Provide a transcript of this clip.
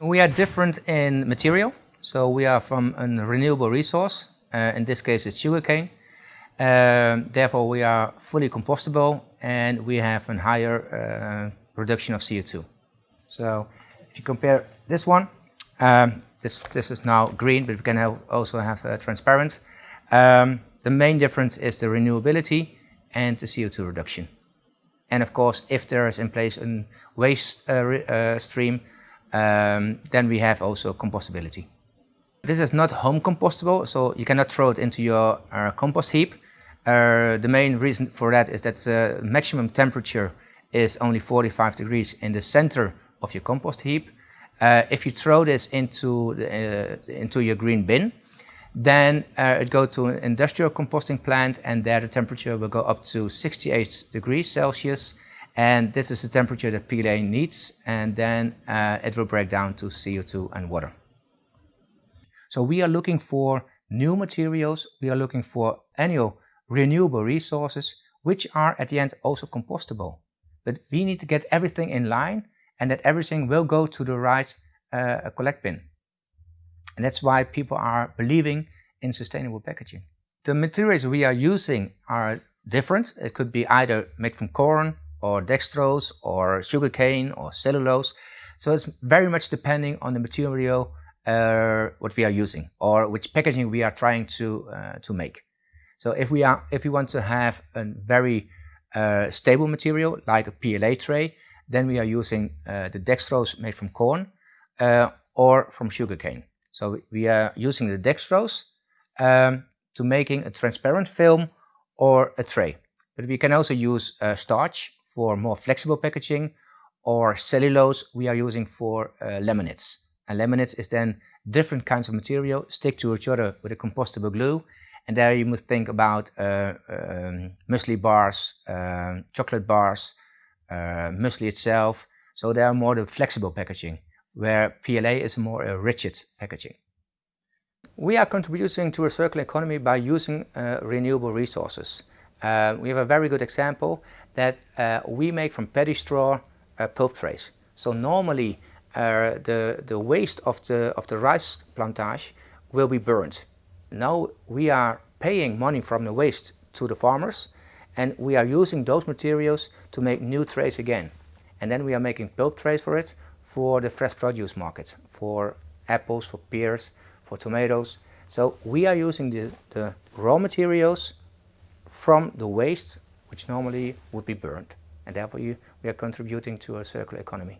We are different in material. So we are from a renewable resource. Uh, in this case, it's sugarcane. Um, therefore, we are fully compostable and we have a higher uh, reduction of CO2. So if you compare this one, um, this, this is now green, but we can have also have uh, transparent. Um, the main difference is the renewability and the CO2 reduction. And of course, if there is in place a waste uh, uh, stream, um, then we have also compostability. This is not home compostable, so you cannot throw it into your uh, compost heap. Uh, the main reason for that is that the maximum temperature is only 45 degrees in the center of your compost heap. Uh, if you throw this into, the, uh, into your green bin, then uh, it goes to an industrial composting plant and there the temperature will go up to 68 degrees Celsius. And this is the temperature that PLA needs and then uh, it will break down to CO2 and water. So we are looking for new materials, we are looking for annual renewable resources, which are at the end also compostable. But we need to get everything in line and that everything will go to the right uh, collect bin. And that's why people are believing in sustainable packaging. The materials we are using are different. It could be either made from corn or dextrose or sugarcane or cellulose. So it's very much depending on the material uh, what we are using or which packaging we are trying to, uh, to make. So if we, are, if we want to have a very uh, stable material like a PLA tray, then we are using uh, the dextrose made from corn uh, or from sugarcane. So we are using the dextrose um, to making a transparent film or a tray. But we can also use uh, starch for more flexible packaging or cellulose we are using for laminates. And laminates is then different kinds of material stick to each other with a compostable glue. And there you must think about uh, um, muesli bars, uh, chocolate bars, uh, muesli itself. So they are more the flexible packaging, where PLA is more a rigid packaging. We are contributing to a circular economy by using uh, renewable resources. Uh, we have a very good example that uh, we make from paddy straw pulp trays. So normally uh, the, the waste of the, of the rice plantage will be burned. Now we are paying money from the waste to the farmers and we are using those materials to make new trays again. And then we are making pulp trays for it for the fresh produce market, for apples, for pears, for tomatoes. So we are using the, the raw materials from the waste which normally would be burned. And therefore you, we are contributing to a circular economy.